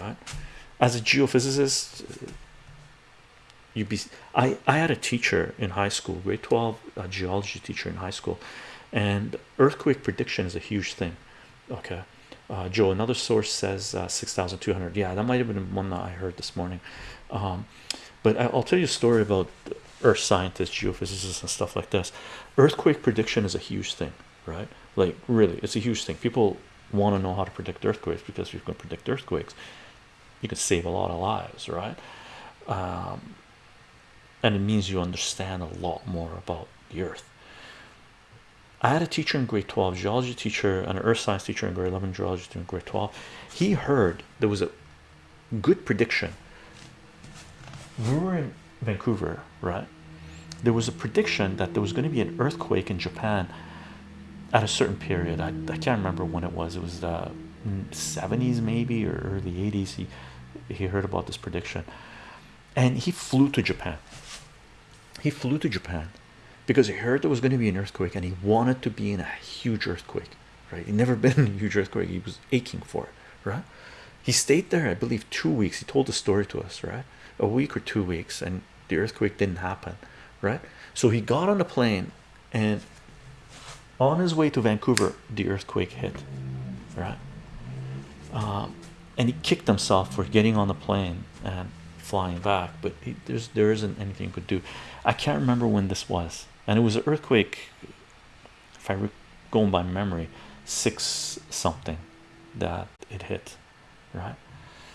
right? As a geophysicist you'd be I I had a teacher in high school grade 12 a geology teacher in high school and earthquake prediction is a huge thing okay? Uh, Joe another source says uh, 6,200 yeah that might have been one that I heard this morning. Um, but I'll tell you a story about earth scientists geophysicists and stuff like this. Earthquake prediction is a huge thing right? Like really it's a huge thing. People want to know how to predict earthquakes because you can predict earthquakes you can save a lot of lives right? Um, and it means you understand a lot more about the earth. I had a teacher in grade 12 geology teacher and an earth science teacher in grade 11 geology in grade 12 he heard there was a good prediction. We were in Vancouver right? There was a prediction that there was going to be an earthquake in Japan at a certain period. I, I can't remember when it was. It was the 70s maybe or early 80s he he heard about this prediction. And he flew to Japan. He flew to Japan because he heard there was going to be an earthquake and he wanted to be in a huge earthquake right? He never been in a huge earthquake. He was aching for it right? He stayed there I believe two weeks. He told the story to us right? A week or two weeks and the earthquake didn't happen right? So he got on the plane and on his way to Vancouver the earthquake hit right um, and he kicked himself for getting on the plane and flying back but he, there's there isn't anything he could do. I can't remember when this was and it was an earthquake if I going by memory six something that it hit right